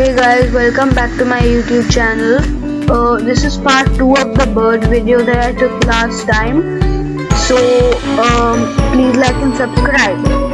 hey guys welcome back to my youtube channel. Uh, this is part 2 of the bird video that I took last time. So um, please like and subscribe.